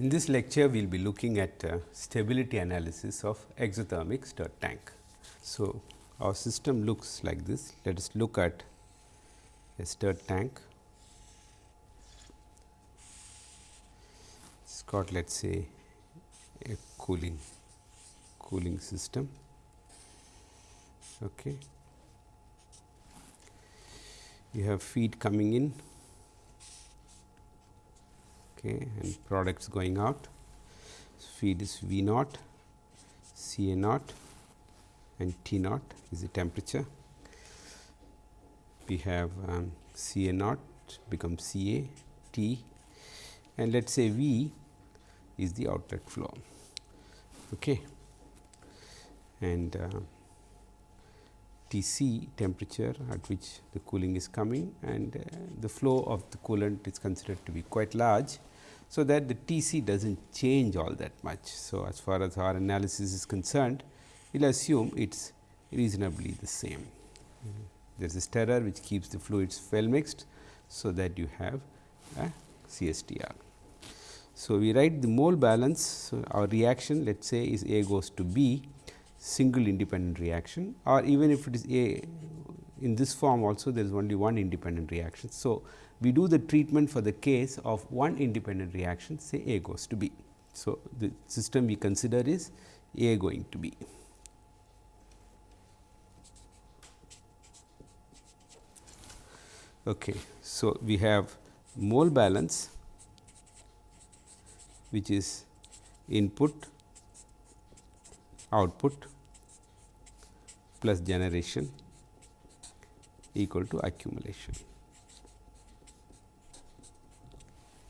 In this lecture, we will be looking at uh, stability analysis of exothermic stirred tank. So, our system looks like this. Let us look at a stirred tank. It has got let us say a cooling cooling system. Okay. You have feed coming in okay, and products going out. Feed is V naught, C A naught and T naught is the temperature. We have um, C A naught becomes C A T and let us say V is the outlet flow. Okay. And uh, T c temperature at which the cooling is coming and uh, the flow of the coolant is considered to be quite large. So, that the T c does not change all that much. So, as far as our analysis is concerned, we will assume it is reasonably the same. There is a stirrer which keeps the fluids well mixed. So, that you have a CSTR. So, we write the mole balance. So, our reaction let us say is A goes to B single independent reaction or even if it is A in this form also there is only one independent reaction. So, we do the treatment for the case of one independent reaction say A goes to B. So, the system we consider is A going to B. Okay. So, we have mole balance which is input output plus generation equal to accumulation.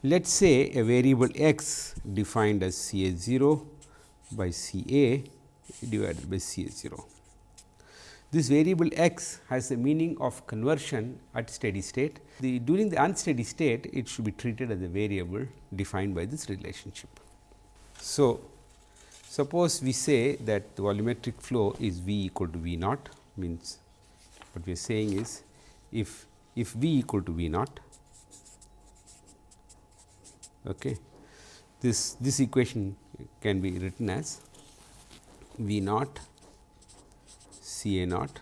Let us say a variable x defined as C A 0 by C A divided by C A 0. This variable x has a meaning of conversion at steady state. The, during the unsteady state, it should be treated as a variable defined by this relationship. So, suppose we say that the volumetric flow is V equal to V naught means what we are saying is if if V equal to V naught okay this this equation can be written as V naught C A naught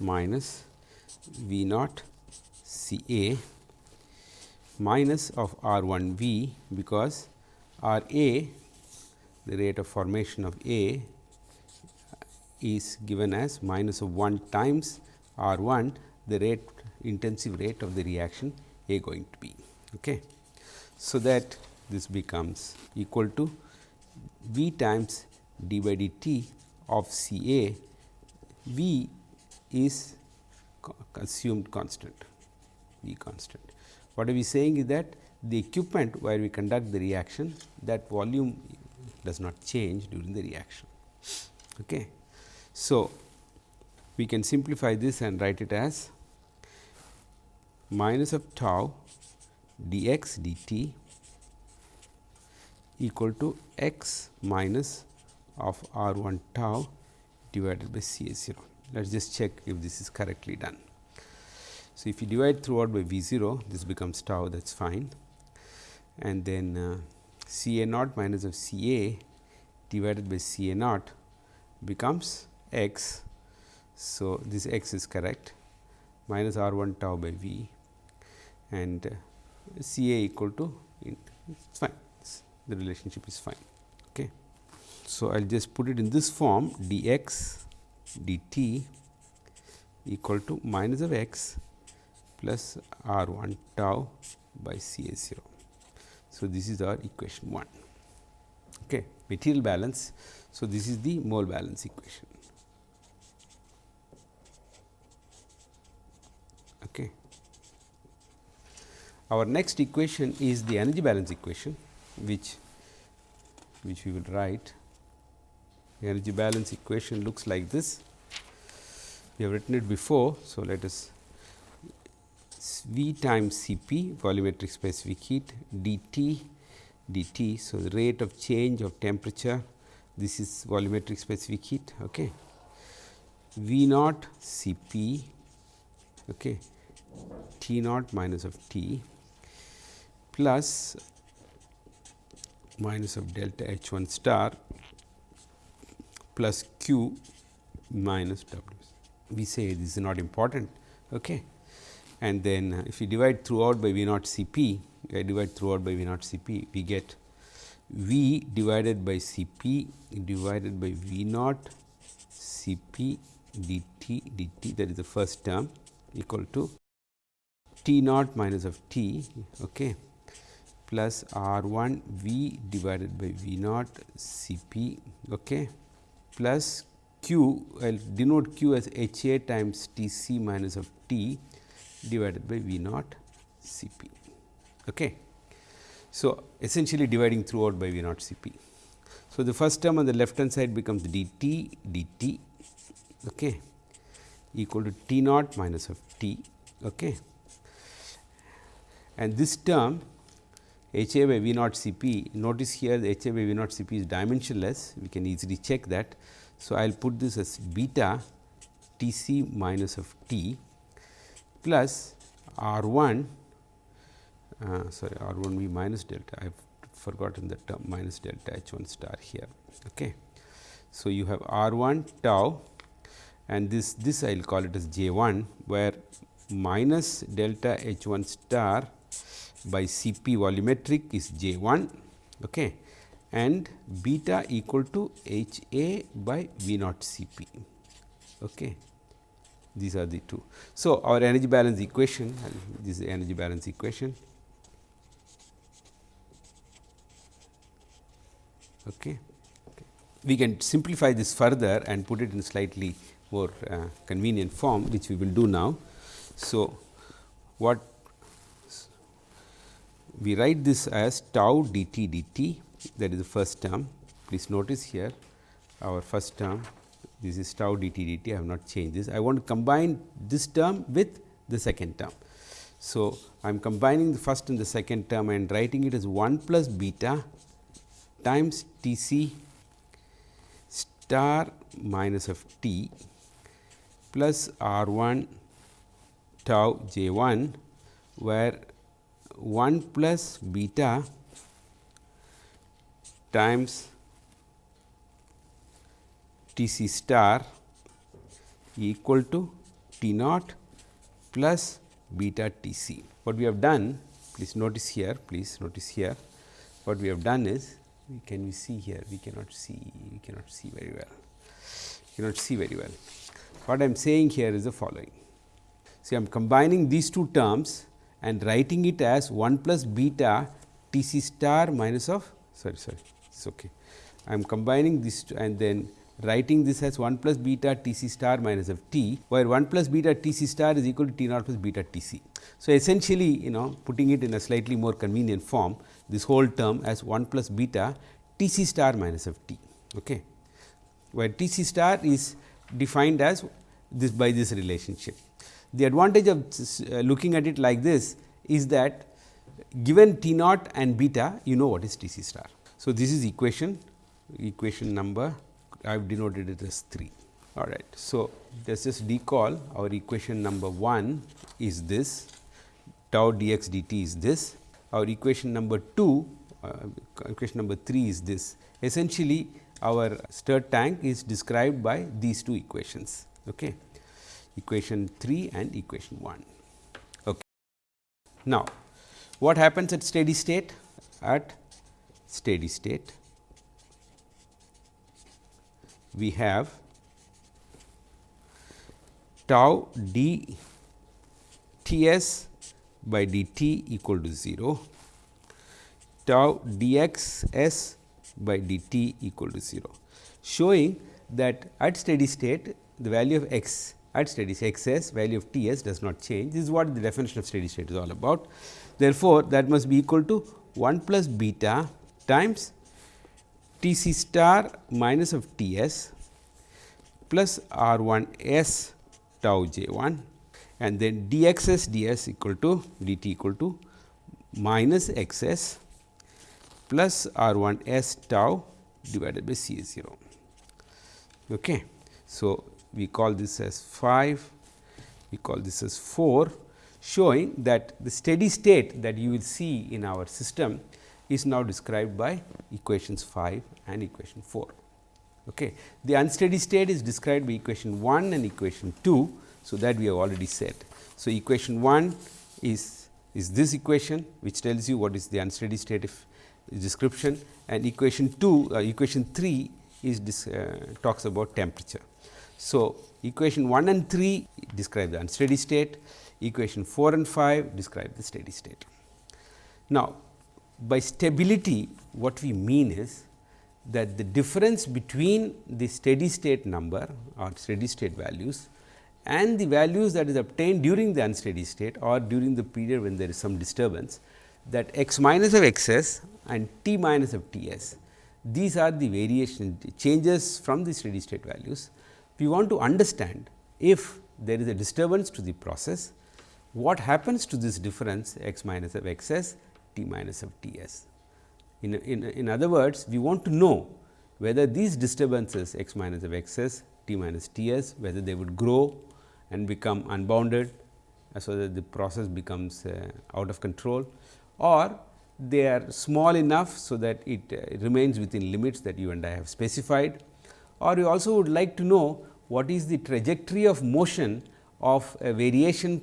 minus V naught C A minus of R 1 V because R A the rate of formation of A is given as minus of 1 times R 1 the rate intensive rate of the reaction A going to B. Okay. So, that this becomes equal to V times d by dt of C A V is assumed constant V constant. What are we saying is that the equipment where we conduct the reaction that volume does not change during the reaction. Okay. So, we can simplify this and write it as minus of tau dx dt equal to x minus of r 1 tau divided by C A 0. Let us just check if this is correctly done. So, if you divide throughout by V 0 this becomes tau that is fine and then uh, C A naught minus of C A divided by C A naught becomes x. So, this x is correct minus R 1 tau by V and uh, C A equal to it is fine the relationship is fine. Okay. So, I will just put it in this form d x dt equal to minus of x plus r 1 tau by C A 0. So, this is our equation 1 okay. material balance. So, this is the mole balance equation. Okay. Our next equation is the energy balance equation which which we will write. The energy balance equation looks like this. We have written it before so let us v times cp volumetric specific heat dt dt. So the rate of change of temperature this is volumetric specific heat okay. V naught cp okay. T naught minus of t plus minus of delta H 1 star plus q minus w. We say this is not important. Okay. And then uh, if you divide throughout by V naught C p, I divide throughout by V naught C p, we get V divided by C p divided by V naught C p dt dt that is the first term equal to T naught minus of T okay, plus R 1 V divided by V naught C p okay, plus Q I will denote Q as H A times T c minus of T divided by V naught C p. Okay. So, essentially dividing throughout by V naught C p. So, the first term on the left hand side becomes d t d t okay, equal to T naught minus of T. Okay. And this term H A by V naught C p, notice here the H A by V naught C p is dimensionless, we can easily check that. So, I will put this as beta T c minus of T plus R 1 uh, sorry R 1 V minus delta I have forgotten the term minus delta H 1 star here. Okay. So, you have R 1 tau and this this I will call it as J 1 where minus delta H 1 star by C p volumetric is J 1 okay, and beta equal to H A by V naught C p. Okay. These are the two. So, our energy balance equation this is energy balance equation. Okay. We can simplify this further and put it in slightly more uh, convenient form which we will do now. So, what we write this as tau dt dt that is the first term. Please notice here our first term this is tau dt dt I have not changed this. I want to combine this term with the second term. So, I am combining the first and the second term and writing it as 1 plus beta times T c star minus of t plus R 1 tau j 1 where 1 plus beta times T c star equal to T naught plus beta T c. What we have done please notice here please notice here. What we have done is can we see here? We cannot see we cannot see very well. Cannot see very well. What I am saying here is the following. See, I am combining these two terms and writing it as 1 plus beta T c star minus of sorry sorry it is okay. I am combining this and then writing this as 1 plus beta T c star minus of t, where 1 plus beta T c star is equal to T naught plus beta T c. So, essentially you know putting it in a slightly more convenient form this whole term as 1 plus beta T c star minus of t, okay, where T c star is defined as this by this relationship. The advantage of uh, looking at it like this is that given T naught and beta you know what is T c star. So, this is equation equation number I have denoted it as 3 all right. So, let us just recall our equation number 1 is this tau dx dt is this our equation number 2 uh, equation number 3 is this essentially our stirred tank is described by these two equations. Okay. Equation 3 and equation 1. Okay. Now, what happens at steady state? At steady state, we have tau d T s by d t equal to 0, tau d x s by d t equal to 0, showing that at steady state the value of x at steady state x s value of T s does not change. This is what the definition of steady state is all about. Therefore, that must be equal to 1 plus beta times T c star minus of T s plus R 1 s tau j 1 and then d x s d s equal to d t equal to minus x s plus R 1 s tau divided by C s 0. Okay. So, we call this as 5, we call this as 4 showing that the steady state that you will see in our system is now described by equations 5 and equation 4. Okay. The unsteady state is described by equation 1 and equation 2. So, that we have already said. So, equation 1 is, is this equation which tells you what is the unsteady state if description and equation 2 uh, equation 3 is this, uh, talks about temperature. So, equation 1 and 3 describe the unsteady state, equation 4 and 5 describe the steady state. Now, by stability what we mean is that the difference between the steady state number or steady state values and the values that is obtained during the unsteady state or during the period when there is some disturbance that x minus of x s and t minus of T s. These are the variation changes from the steady state values. We want to understand if there is a disturbance to the process, what happens to this difference x minus of x s t minus of T s. In, in, in other words, we want to know whether these disturbances x minus of x s t minus T s, whether they would grow and become unbounded, so that the process becomes uh, out of control or they are small enough, so that it uh, remains within limits that you and I have specified or you also would like to know what is the trajectory of motion of a variation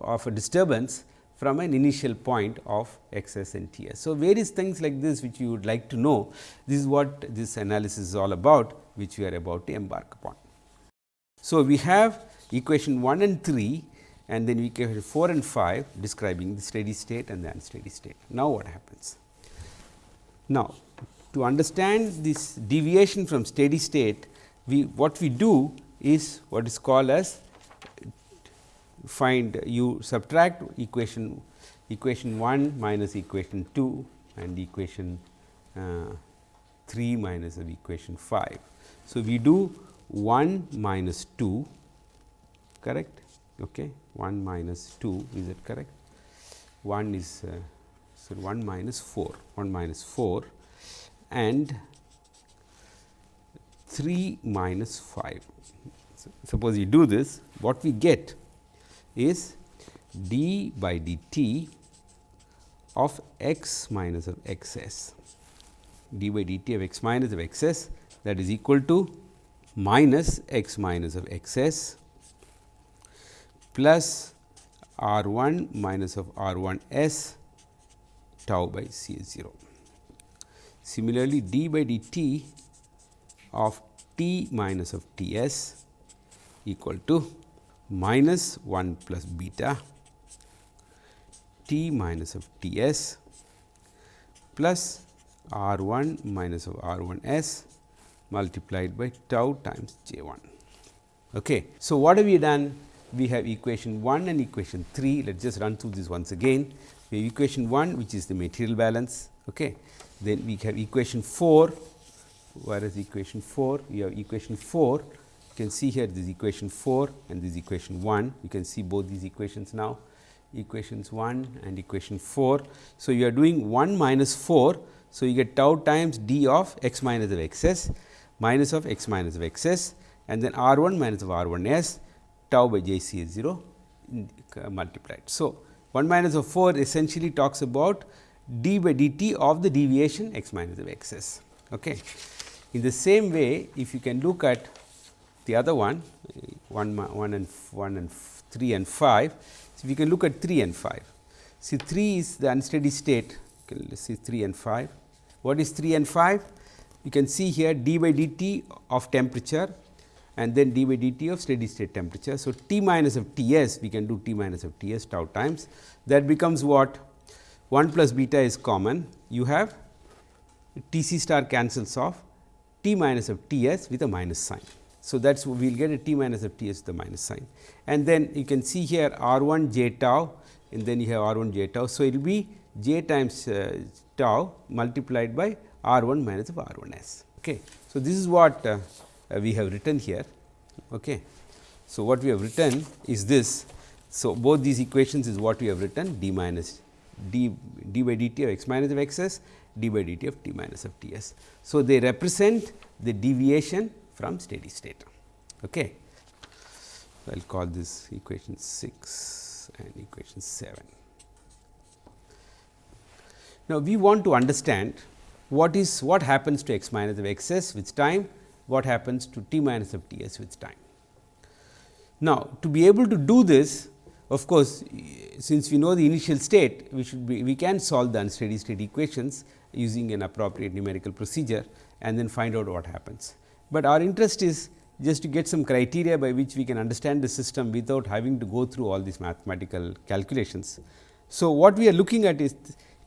of a disturbance from an initial point of x s and T s. So, various things like this which you would like to know, this is what this analysis is all about which we are about to embark upon. So, we have equation 1 and 3 and then we have 4 and 5 describing the steady state and the unsteady state. Now, what happens? Now, to understand this deviation from steady state, we what we do is what is called as find you subtract equation equation 1 minus equation 2 and equation uh, 3 minus of equation 5. So, we do 1 minus 2 correct okay 1 minus 2 is it correct 1 is uh, so 1 minus 4 1 minus 4 and 3 minus 5 so, suppose you do this what we get is d by dt of x minus of x s d by dt of x minus of x s that is equal to minus x minus of x s plus R 1 minus of R 1 s tau by C 0. Similarly, d by dt of t minus of T s equal to minus 1 plus beta t minus of T s plus R 1 minus of R 1 s multiplied by tau times J 1. Okay. So, what have we done? we have equation 1 and equation 3. Let us just run through this once again. We have equation 1 which is the material balance. Okay. Then we have equation 4, whereas equation 4, we have equation 4. You can see here this equation 4 and this equation 1. You can see both these equations now, equations 1 and equation 4. So, you are doing 1 minus 4. So, you get tau times d of x minus of x s minus of x minus of x s and then r 1 minus of r 1 s tau by j c is 0 uh, multiplied. So, 1 minus of 4 essentially talks about d by dt of the deviation x minus of x s. Okay. In the same way, if you can look at the other one 1, 1 and 1 and 3 and 5. So, we can look at 3 and 5. See 3 is the unsteady state, okay, let us see 3 and 5. What is 3 and 5? You can see here d by dt of temperature and then d by dt of steady state temperature. So, T minus of T s we can do T minus of T s tau times that becomes what 1 plus beta is common you have T c star cancels off T minus of T s with a minus sign. So, that is we will get a T minus of T s with the minus sign and then you can see here R 1 j tau and then you have R 1 j tau. So, it will be j times uh, tau multiplied by R 1 minus of R 1 s. Okay. So, this is what uh, we have written here. Okay. So, what we have written is this. So, both these equations is what we have written d minus d d by dt of x minus of x s d by dt of t minus of t s. So, they represent the deviation from steady state. Okay. I will call this equation 6 and equation 7. Now, we want to understand what is what happens to x minus of x s with time, what happens to t minus of t s with time. Now, to be able to do this of course, since we know the initial state we should be we can solve the unsteady state equations using an appropriate numerical procedure and then find out what happens. But our interest is just to get some criteria by which we can understand the system without having to go through all these mathematical calculations. So, what we are looking at is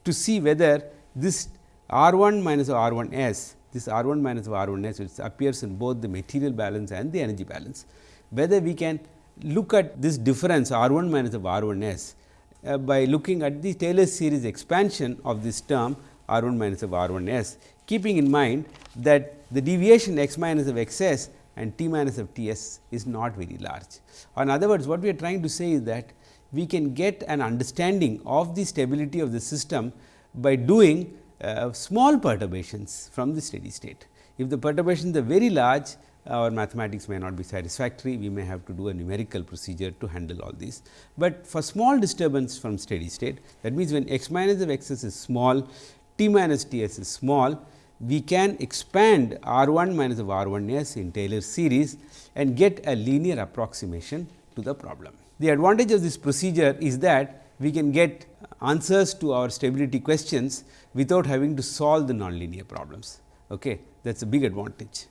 to see whether this R 1 minus R 1 s, this R 1 minus R 1 s which appears in both the material balance and the energy balance, whether we can look at this difference R 1 minus of R 1 s uh, by looking at the Taylor series expansion of this term R 1 minus of R 1 s, keeping in mind that the deviation x minus of x s and t minus of t s is not very large. In other words, what we are trying to say is that we can get an understanding of the stability of the system by doing uh, small perturbations from the steady state. If the perturbations are very large, Uh, our mathematics may not be satisfactory, we may have to do a numerical procedure to handle all these. But for small disturbance from steady state that means, when x minus of x s is small, t minus t s is small, we can expand R 1 minus of R 1 s in Taylor series and get a linear approximation to the problem. The advantage of this procedure is that we can get answers to our stability questions without having to solve the nonlinear problems. Okay. That is a big advantage.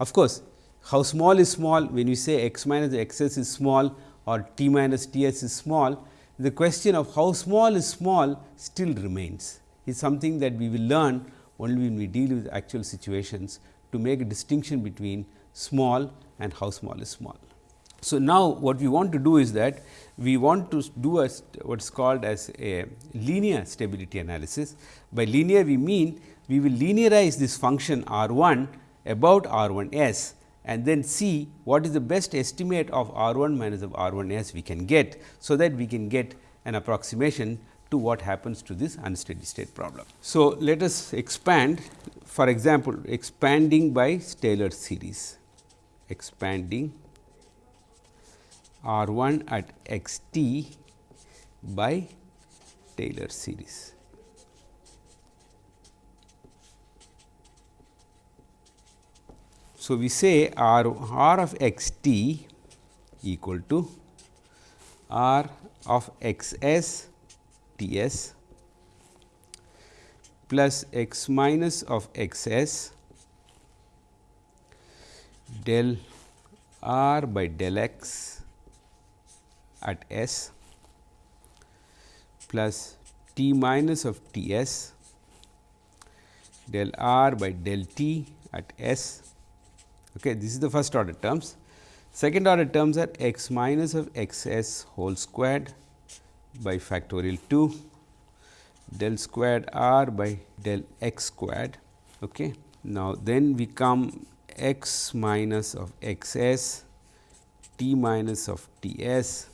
Of course, how small is small when you say x minus x s is small or t minus t s is small, the question of how small is small still remains. It is something that we will learn only when we deal with actual situations to make a distinction between small and how small is small. So, now what we want to do is that we want to do a what is called as a linear stability analysis. By linear we mean we will linearize this function r 1 about r 1 s and then see what is the best estimate of r 1 minus of r 1 s we can get. So, that we can get an approximation to what happens to this unsteady state problem. So, let us expand for example, expanding by Taylor series, expanding R 1 at x t by Taylor series. So, we say R, R of x t equal to R of x s T s plus x minus of x s del r by del x at s plus t minus of T s del r by del t at s Okay, this is the first order terms. Second order terms are x minus of x s whole squared by factorial 2 del squared r by del x squared. Okay. Now, then we come x minus of x s t minus of t s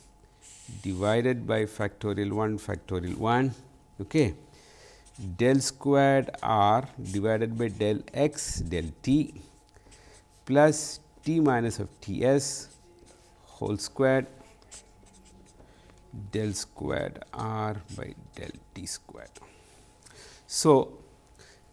divided by factorial 1 factorial 1 okay. del squared r divided by del x del t plus t minus of T s whole squared del squared r by del t squared. So,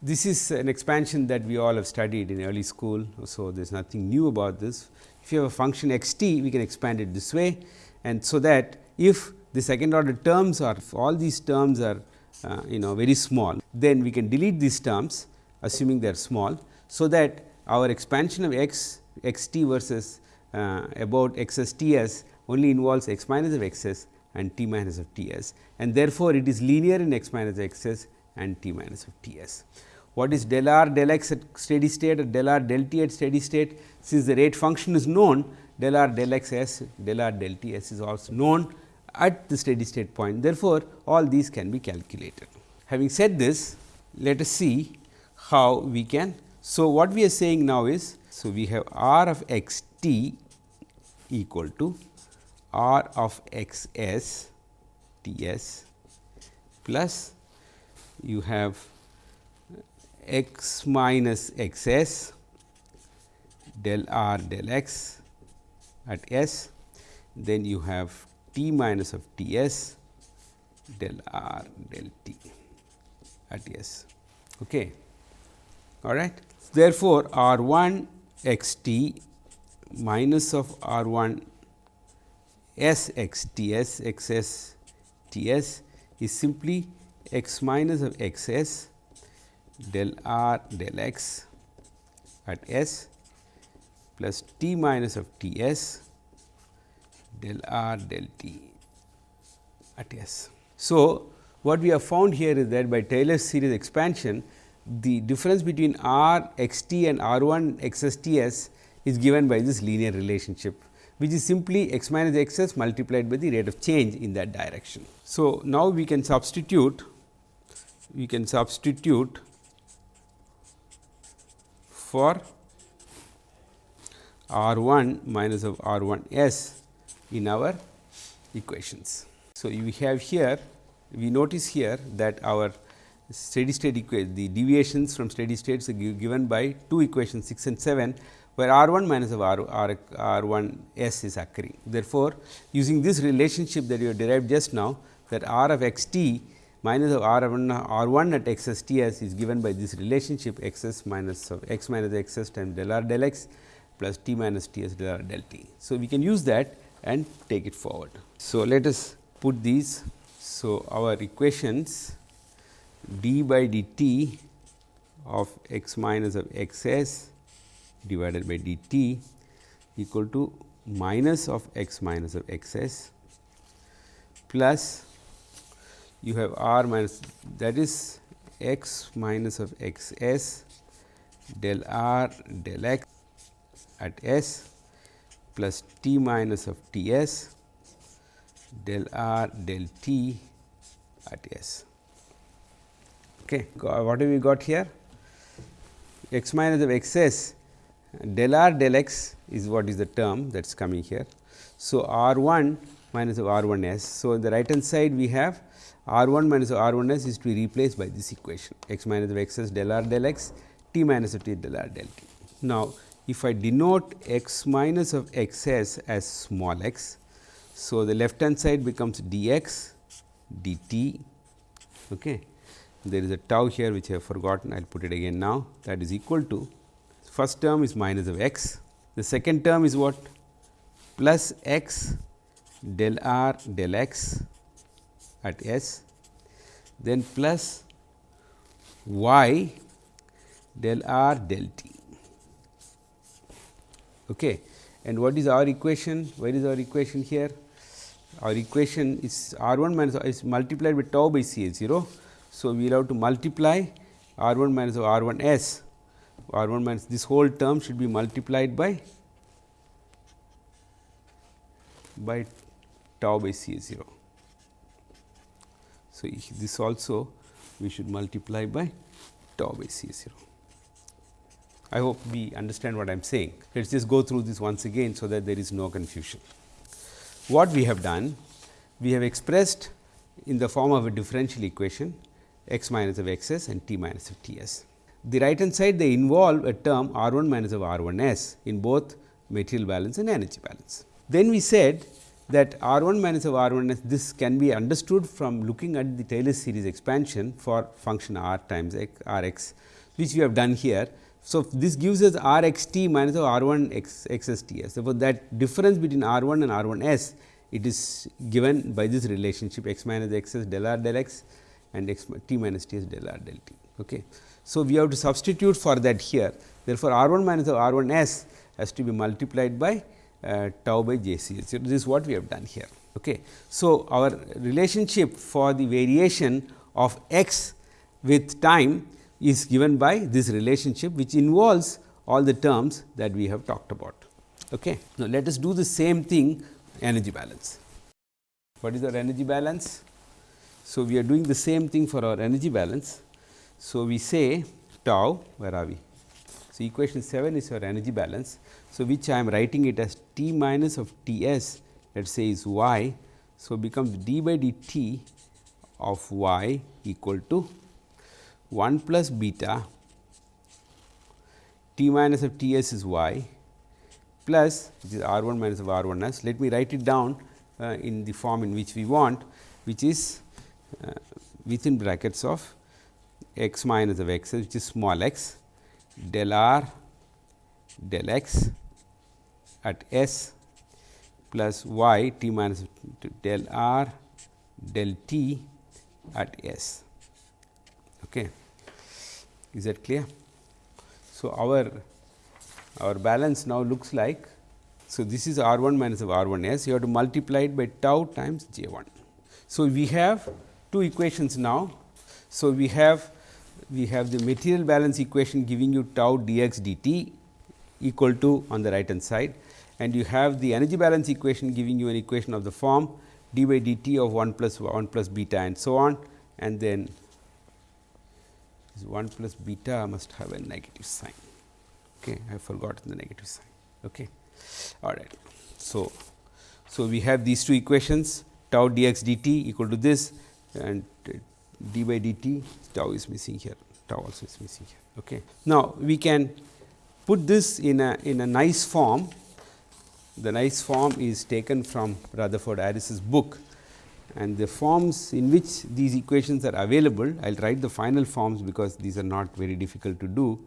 this is an expansion that we all have studied in early school. So, there is nothing new about this. If you have a function x t, we can expand it this way and so that if the second order terms are if all these terms are uh, you know very small, then we can delete these terms assuming they are small. So, that our expansion of x x t versus uh, about x s t s only involves x minus of x s and t minus of t s and therefore, it is linear in x minus x s and t minus of t s. What is del r del x at steady state or del r del t at steady state? Since the rate function is known del r del x s del r del t s is also known at the steady state point. Therefore, all these can be calculated. Having said this, let us see how we can so, what we are saying now is, so we have r of x t equal to r of x s t s plus you have x minus x s del r del x at s, then you have t minus of t s del r del t at S. Okay. All right. Therefore, R 1 x t minus of R 1 S x t s x s t s is simply x minus of x s del r del x at S plus t minus of T s del r del t at S. So, what we have found here is that by Taylor's series expansion, the difference between r x t and r 1 x s t s is given by this linear relationship, which is simply x minus x s multiplied by the rate of change in that direction. So, now we can substitute we can substitute for R 1 minus of R 1 s in our equations. So, we have here we notice here that our steady state equation the deviations from steady states are given by two equations 6 and 7 where R 1 minus of R, R, R 1 s is occurring. Therefore, using this relationship that you have derived just now that R of x t minus of R 1 R 1 at x s t s is given by this relationship x s minus of x minus x s times del r del x plus t minus t s del r del t. So, we can use that and take it forward. So, let us put these. So, our equations d by dt of x minus of x s divided by dt equal to minus of x minus of x s plus you have r minus that is x minus of x s del r del x at s plus t minus of t s del r del t at s. Okay. What have we got here? x minus of x s del r del x is what is the term that is coming here. So, r 1 minus of r 1 s. So, on the right hand side we have r 1 minus of r 1 s is to be replaced by this equation x minus of x s del r del x t minus of t del r del t. Now, if I denote x minus of x s as small x. So, the left hand side becomes d x d t. Okay. There is a tau here which I have forgotten I will put it again now that is equal to first term is minus of x, the second term is what plus x del r del x at s, then plus y del r del t. Okay. And what is our equation? Where is our equation here? Our equation is r 1 minus is multiplied with tau by C A 0. So, we will have to multiply r 1 minus r 1 s r 1 minus this whole term should be multiplied by by tau by C A 0. So, this also we should multiply by tau by C A 0. I hope we understand what I am saying. Let us just go through this once again, so that there is no confusion. What we have done? We have expressed in the form of a differential equation x minus of x s and t minus of t s the right hand side they involve a term R 1 minus of R 1 s in both material balance and energy balance. Then we said that R 1 minus of R 1 s this can be understood from looking at the Taylor series expansion for function r times x, r x which we have done here. So, this gives us r x t minus of r 1 x x s t s. Therefore, that difference between r 1 and r 1 s it is given by this relationship x minus x s del r del x and x t minus t s del r del t. Okay. So, we have to substitute for that here. Therefore, R 1 minus R 1 s has to be multiplied by uh, tau by j c. So, this is what we have done here. Okay. So, our relationship for the variation of x with time is given by this relationship which involves all the terms that we have talked about. Okay. Now, let us do the same thing energy balance. What is our energy balance? So, we are doing the same thing for our energy balance. So, we say tau where are we? So, equation 7 is your energy balance. So, which I am writing it as T minus of T s let us say is y. So, becomes d by dt of y equal to 1 plus beta T minus of T s is y plus which is r 1 minus of r 1 s. Let me write it down uh, in the form in which we want which is Uh, within brackets of x minus of x which is small x del r del x at s plus y t minus del r del t at s. Okay. Is that clear? So, our our balance now looks like so, this is R 1 minus of R 1 s, you have to multiply it by tau times J 1. So, we have two equations now. So, we have we have the material balance equation giving you tau dx dt equal to on the right hand side and you have the energy balance equation giving you an equation of the form d by dt of 1 plus 1 plus beta and so on and then 1 plus beta must have a negative sign. Okay, I have forgotten the negative sign. Okay all right. So, so we have these two equations tau dx dt equal to this and d by dt tau is missing here tau also is missing here. Okay. Now, we can put this in a in a nice form the nice form is taken from Rutherford Aris's book and the forms in which these equations are available I will write the final forms because these are not very difficult to do.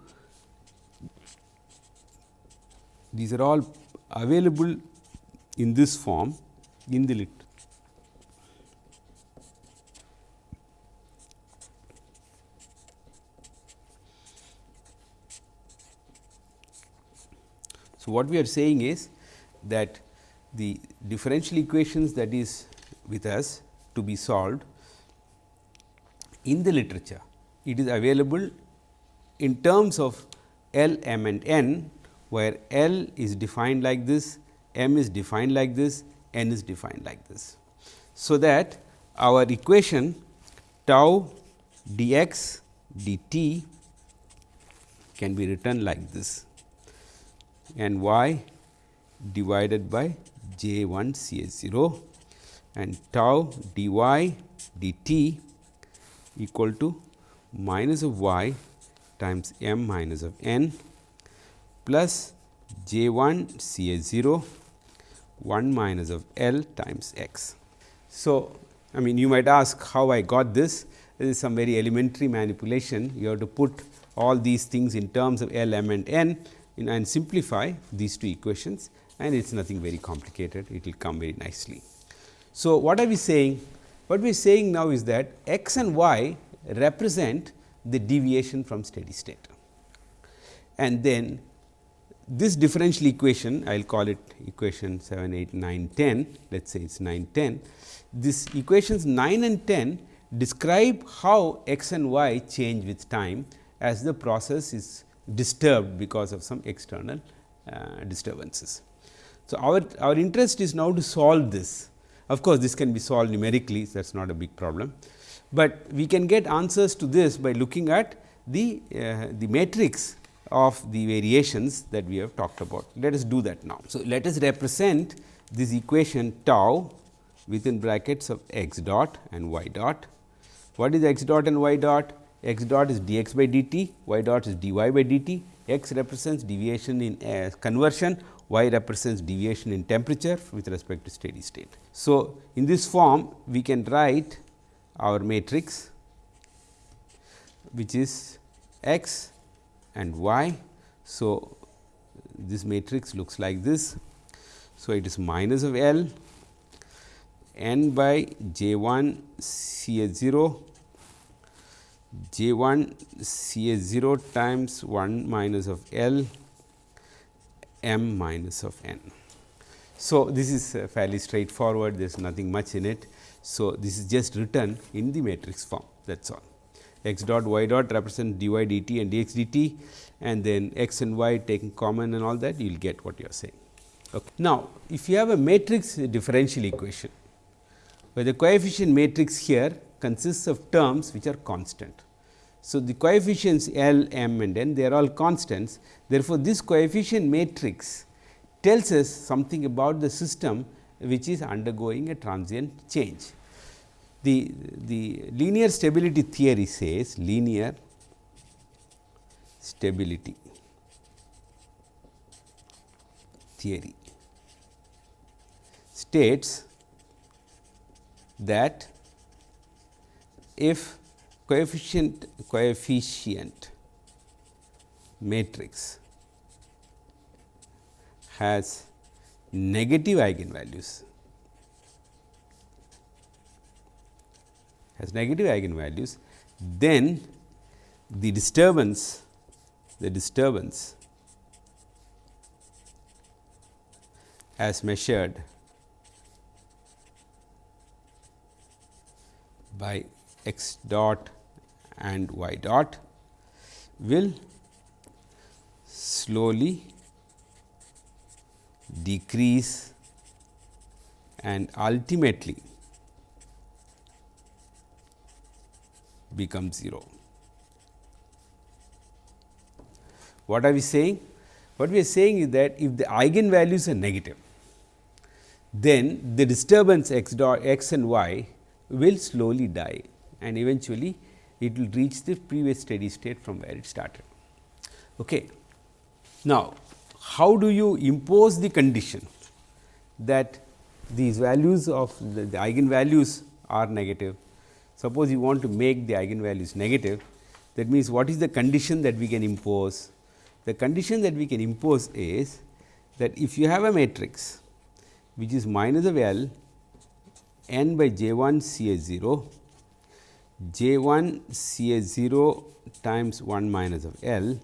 These are all available in this form in the So, what we are saying is that the differential equations that is with us to be solved in the literature, it is available in terms of L, m and n where L is defined like this, m is defined like this, n is defined like this. So, that our equation tau dx dt can be written like this and y divided by j 1 c s 0 and tau dy dt equal to minus of y times m minus of n plus j 1 C A 0 1 minus of L times x. So, I mean you might ask how I got this, this is some very elementary manipulation. You have to put all these things in terms of L, m and n and simplify these two equations and it is nothing very complicated, it will come very nicely. So, what are we saying? What we are saying now is that x and y represent the deviation from steady state and then this differential equation I will call it equation 7, 8, 9, 10 let us say it is 9, 10. This equations 9 and 10 describe how x and y change with time as the process is disturbed because of some external uh, disturbances. So, our, our interest is now to solve this. Of course, this can be solved numerically that is not a big problem, but we can get answers to this by looking at the, uh, the matrix of the variations that we have talked about. Let us do that now. So, let us represent this equation tau within brackets of x dot and y dot. What is x dot and y dot? X dot is dx by dt, y dot is dy by dt, x represents deviation in uh, conversion, y represents deviation in temperature with respect to steady state. So, in this form we can write our matrix which is x and y. So, this matrix looks like this. So, it is minus of L n by j 1 C A 0 j 1 C A 0 times 1 minus of L m minus of n. So, this is uh, fairly straightforward there is nothing much in it. So, this is just written in the matrix form that is all x dot y dot represent dy dt and dx dt and then x and y taking common and all that you will get what you are saying. Okay. Now, if you have a matrix differential equation where the coefficient matrix here consists of terms which are constant. So, the coefficients L, m and n they are all constants. Therefore, this coefficient matrix tells us something about the system which is undergoing a transient change the, the linear stability theory says linear stability theory states that if coefficient coefficient matrix has negative eigenvalues has negative eigenvalues then the disturbance the disturbance as measured by x dot and y dot will slowly decrease and ultimately become 0. What are we saying? What we are saying is that if the eigenvalues are negative, then the disturbance x dot x and y will slowly die and eventually it will reach the previous steady state from where it started. Okay. Now, how do you impose the condition that these values of the, the eigenvalues are negative? Suppose you want to make the eigenvalues negative, that means what is the condition that we can impose? The condition that we can impose is that if you have a matrix which is minus of L n by j 1 C A 0, j 1 C A 0 times 1 minus of L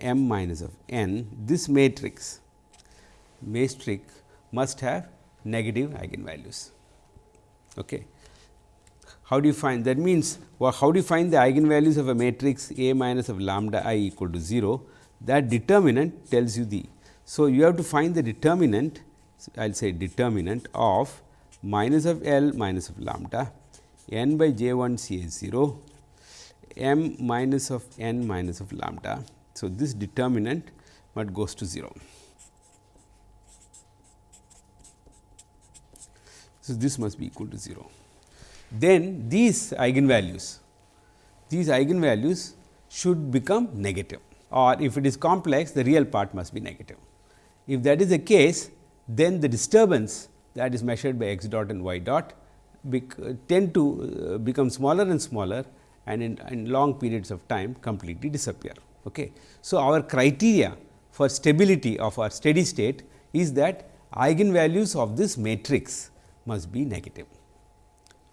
m minus of n, this matrix matrix must have negative eigenvalues. Okay. How do you find that means well, how do you find the eigenvalues of a matrix A minus of lambda i equal to 0 that determinant tells you the. So, you have to find the determinant I will say determinant of minus of L minus of lambda n by j 1 C A 0 m minus of n minus of lambda. So, this determinant but goes to 0. So, this must be equal to 0. Then these eigenvalues, these eigenvalues should become negative or if it is complex the real part must be negative. If that is the case then the disturbance that is measured by x dot and y dot tend to uh, become smaller and smaller and in, in, long periods of time completely disappear. Okay. So, our criteria for stability of our steady state is that eigenvalues of this matrix must be negative.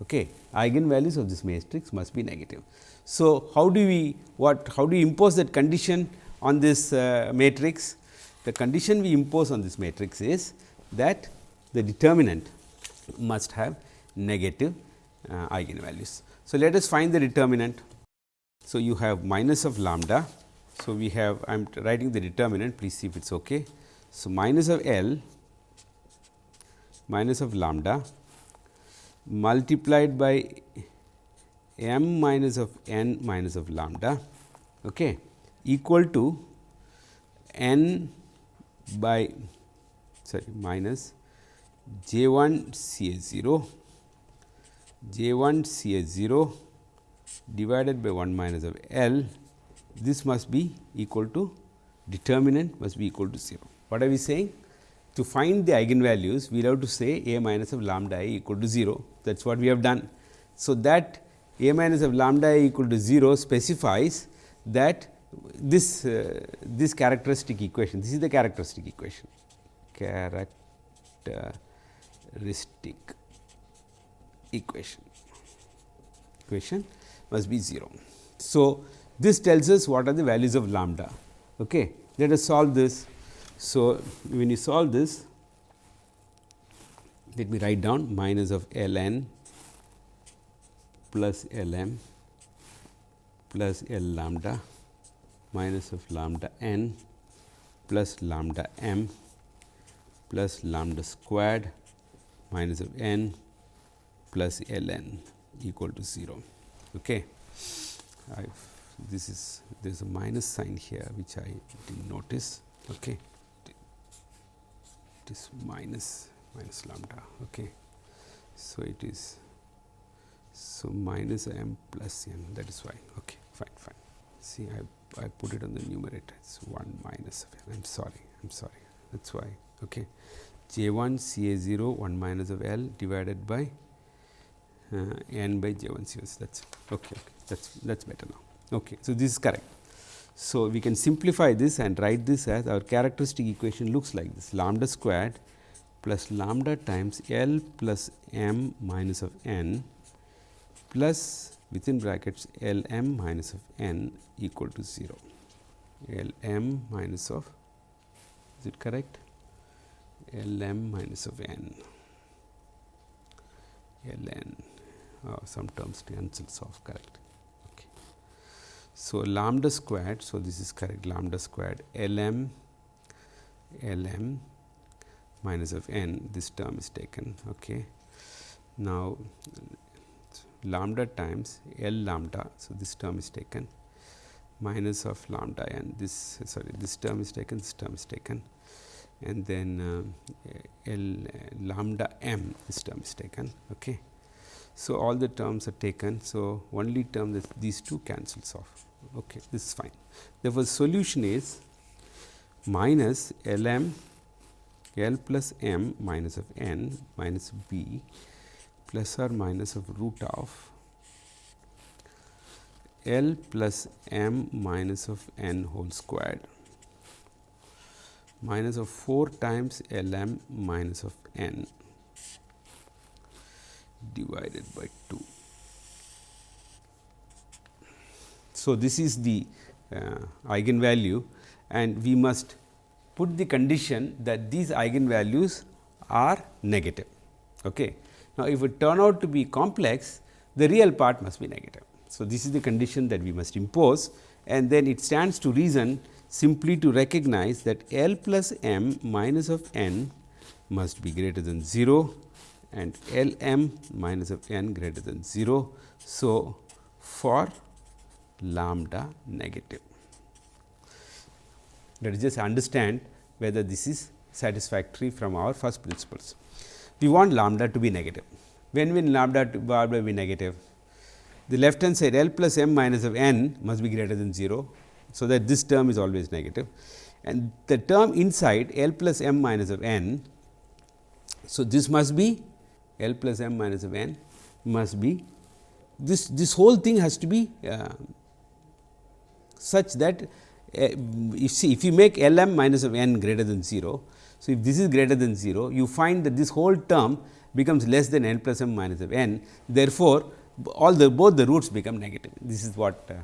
Okay. Eigenvalues of this matrix must be negative. So, how do we what how do we impose that condition on this uh, matrix? The condition we impose on this matrix is that the determinant must have negative uh, eigenvalues. So, let us find the determinant. So, you have minus of lambda. So, we have I am writing the determinant please see if it is okay. So, minus of L minus of lambda multiplied by m minus of n minus of lambda okay, equal to n by sorry minus j 1 C A 0 j 1 C A 0 divided by 1 minus of L this must be equal to determinant must be equal to 0. What are we saying? To find the eigenvalues we will have to say a minus of lambda i equal to 0 that is what we have done. So, that a minus of lambda i equal to 0 specifies that this uh, this characteristic equation this is the characteristic equation characteristic equation equation must be 0. So, this tells us what are the values of lambda. Okay. Let us solve this. So, when you solve this let me write down minus of L n plus L m plus L lambda minus of lambda n plus lambda m plus lambda squared minus of n plus L n equal to 0. Okay. I've, this is there is a minus sign here which I did not notice. Okay. It is minus minus lambda. Okay. So, it is so minus m plus n that is why okay fine fine see I, I put it on the numerator it is 1 minus of l I am sorry I am sorry that is why okay j 1 c a 0 1 minus of l divided by n by j 1 COs that is okay, okay that is that is better now. Okay. So, this is correct. So, we can simplify this and write this as our characteristic equation looks like this lambda squared plus lambda times L plus m minus of n plus within brackets L m minus of n equal to 0. L m minus of is it correct? L m minus of n L n uh, some terms cancels off correct. Okay. So, lambda squared. So, this is correct lambda squared L m L m minus of n this term is taken. Okay. Now, lambda times L lambda. So, this term is taken minus of lambda n this sorry this term is taken this term is taken and then uh, L lambda m this term is taken. Okay. So, all the terms are taken. So, only term these two cancels off. Okay, this is fine. Therefore, solution is minus L m L plus m minus of n minus b plus or minus of root of L plus m minus of n whole squared minus of 4 times L m minus of n divided by 2. So, this is the uh, eigenvalue and we must put the condition that these eigenvalues are negative. Okay. Now, if it turn out to be complex, the real part must be negative. So, this is the condition that we must impose and then it stands to reason simply to recognize that L plus m minus of n must be greater than 0 and L m minus of n greater than 0. So, for lambda negative. Let us just understand whether this is satisfactory from our first principles. We want lambda to be negative. When will lambda to be negative? The left hand side L plus m minus of n must be greater than 0. So, that this term is always negative and the term inside L plus m minus of n. So, this must be L plus m minus of n must be this this whole thing has to be uh, such that uh, you see if you make L m minus of n greater than 0. So, if this is greater than 0 you find that this whole term becomes less than n plus m minus of n therefore, all the both the roots become negative this is what uh,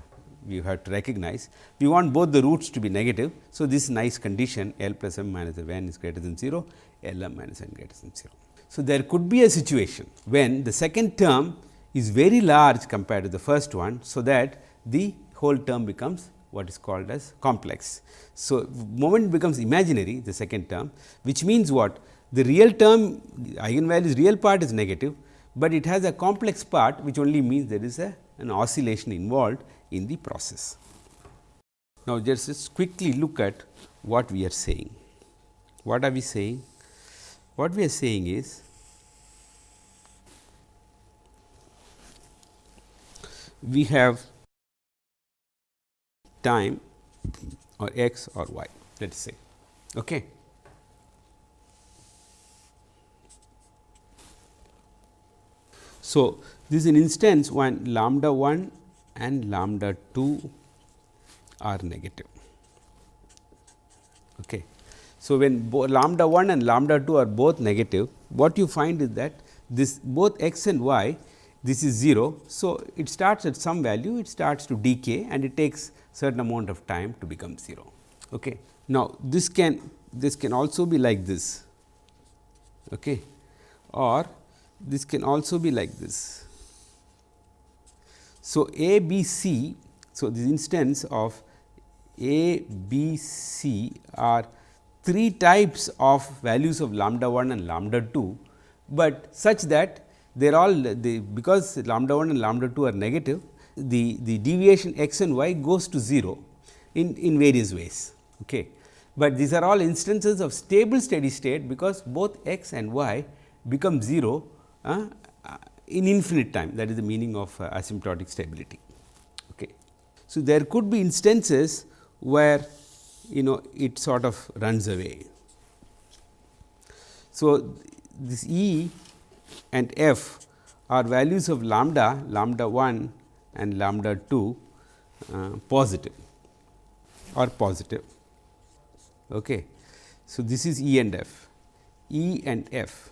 we have to recognize. We want both the roots to be negative. So, this nice condition L plus m minus of n is greater than 0 L m minus n greater than 0. So, there could be a situation when the second term is very large compared to the first one. So, that the whole term becomes what is called as complex. So, moment becomes imaginary the second term which means what the real term eigenvalues real part is negative, but it has a complex part which only means there is a an oscillation involved in the process. Now, just, just quickly look at what we are saying. What are we saying? What we are saying is we have time or x or y let us say. Okay. So, this is an instance when lambda 1 and lambda 2 are negative. Okay. So, when lambda 1 and lambda 2 are both negative, what you find is that this both x and y this is 0. So, it starts at some value it starts to decay and it takes certain amount of time to become 0. Okay. Now, this can this can also be like this okay, or this can also be like this. So, A B C. So, this instance of A B C are three types of values of lambda 1 and lambda 2, but such that they are all the because lambda 1 and lambda 2 are negative the, the deviation x and y goes to 0 in, in various ways. Okay. But these are all instances of stable steady state because both x and y become 0 uh, in infinite time that is the meaning of uh, asymptotic stability. Okay. So, there could be instances where you know it sort of runs away. So, this E and F are values of lambda, lambda 1 and lambda 2 uh, positive or positive. Okay. So, this is E and F, E and F.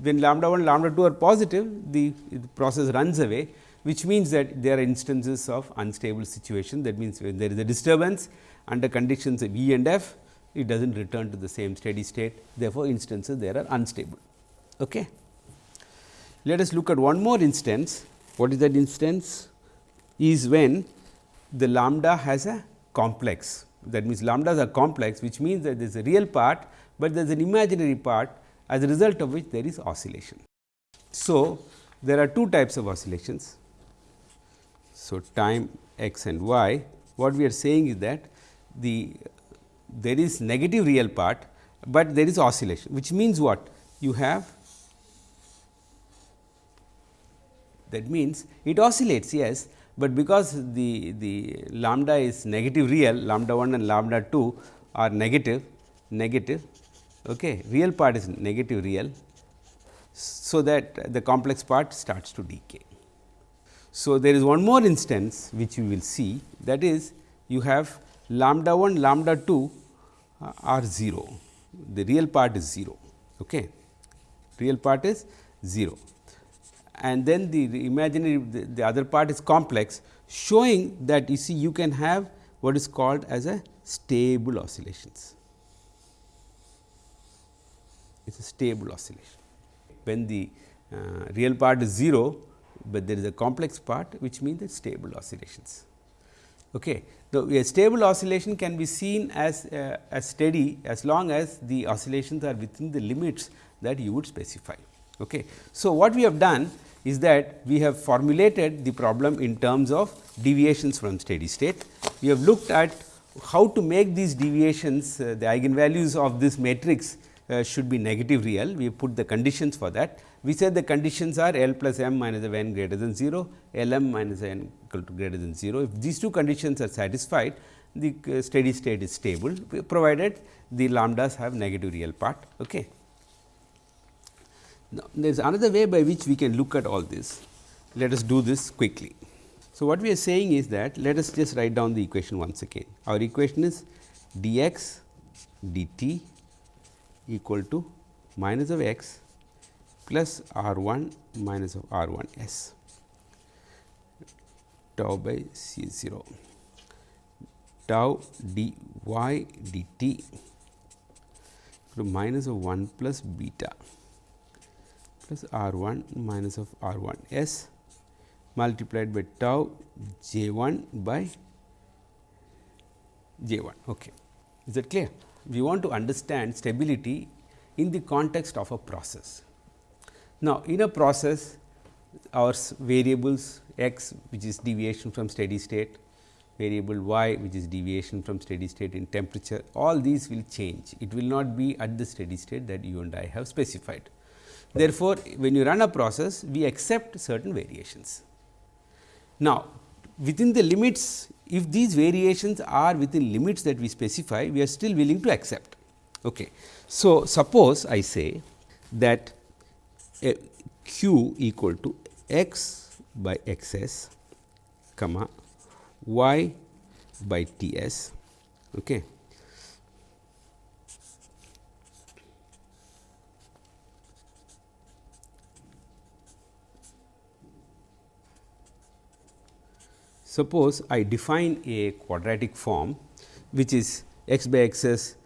When lambda 1 lambda 2 are positive, the, the process runs away which means that there are instances of unstable situation. That means, when there is a disturbance under conditions of E and F, it does not return to the same steady state. Therefore, instances there are unstable. Okay. Let us look at one more instance. What is that instance? Is when the lambda has a complex. That means, lambdas are complex, which means that there is a real part, but there is an imaginary part as a result of which there is oscillation. So, there are two types of oscillations. So, time x and y, what we are saying is that the there is negative real part, but there is oscillation, which means what? You have that means it oscillates yes, but because the, the lambda is negative real lambda 1 and lambda 2 are negative negative okay, real part is negative real. So, that the complex part starts to decay. So, there is one more instance which you will see that is you have lambda 1 lambda 2 uh, are 0, the real part is 0. Okay. Real part is 0 and then the, the imaginary the, the, other part is complex showing that you see you can have what is called as a stable oscillations. It is a stable oscillation. When the uh, real part is 0, but there is a complex part which means that stable oscillations. Okay. The a stable oscillation can be seen as, uh, as steady as long as the oscillations are within the limits that you would specify. Okay. So, what we have done is that we have formulated the problem in terms of deviations from steady state. We have looked at how to make these deviations uh, the eigenvalues of this matrix uh, should be negative real. We put the conditions for that. We said the conditions are L plus m minus of n greater than 0, L m minus n equal to greater than 0. If these two conditions are satisfied, the uh, steady state is stable provided the lambdas have negative real part. Okay. Now, there is another way by which we can look at all this. Let us do this quickly. So, what we are saying is that let us just write down the equation once again. Our equation is d x dt equal to minus of x plus r 1 minus of r 1 s tau by c 0 tau d y d t to minus of 1 plus beta plus r 1 minus of r 1 s multiplied by tau j 1 by j 1. Okay. Is that clear? We want to understand stability in the context of a process. Now, in a process our variables x which is deviation from steady state, variable y which is deviation from steady state in temperature all these will change. It will not be at the steady state that you and I have specified. Therefore, when you run a process we accept certain variations. Now, within the limits if these variations are within limits that we specify we are still willing to accept. Okay. So, suppose I say that q equal to x by x s comma y by T s. Okay. Suppose I define a quadratic form which is x by x s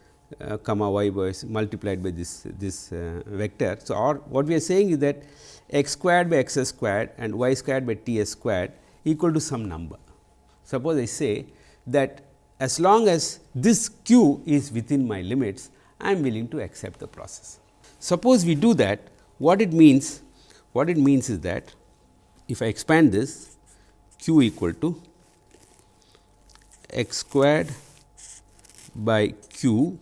uh, comma y by multiplied by this this uh, vector. So, or what we are saying is that x squared by x s squared and y squared by t s squared equal to some number. Suppose I say that as long as this q is within my limits, I am willing to accept the process. Suppose we do that, what it means? What it means is that if I expand this q equal to x squared by q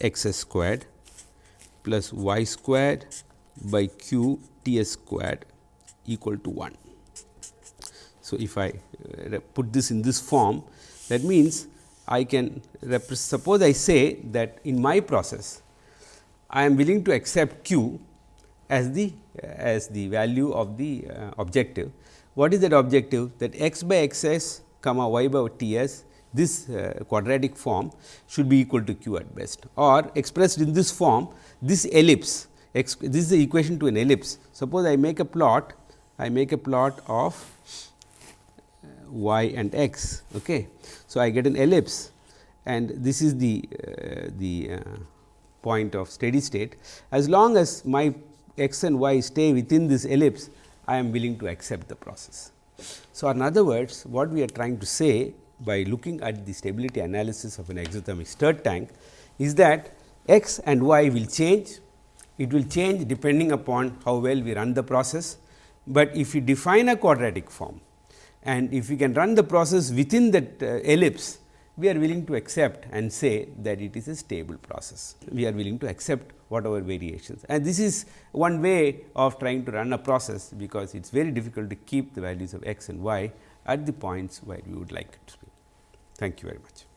x s squared plus y squared by q t s squared equal to 1. So, if I uh, put this in this form that means, I can suppose I say that in my process I am willing to accept q as the as the value of the uh, objective. What is that objective? That x by x s comma y by t s this uh, quadratic form should be equal to q at best or expressed in this form this ellipse this is the equation to an ellipse. Suppose I make a plot I make a plot of uh, y and x. Okay. So, I get an ellipse and this is the uh, the uh, point of steady state. As long as my x and y stay within this ellipse, I am willing to accept the process. So, in other words what we are trying to say by looking at the stability analysis of an exothermic stirred tank is that x and y will change. It will change depending upon how well we run the process, but if you define a quadratic form and if we can run the process within that uh, ellipse, we are willing to accept and say that it is a stable process. We are willing to accept whatever variations and this is one way of trying to run a process, because it is very difficult to keep the values of x and y at the points where we would like it to be. Thank you very much.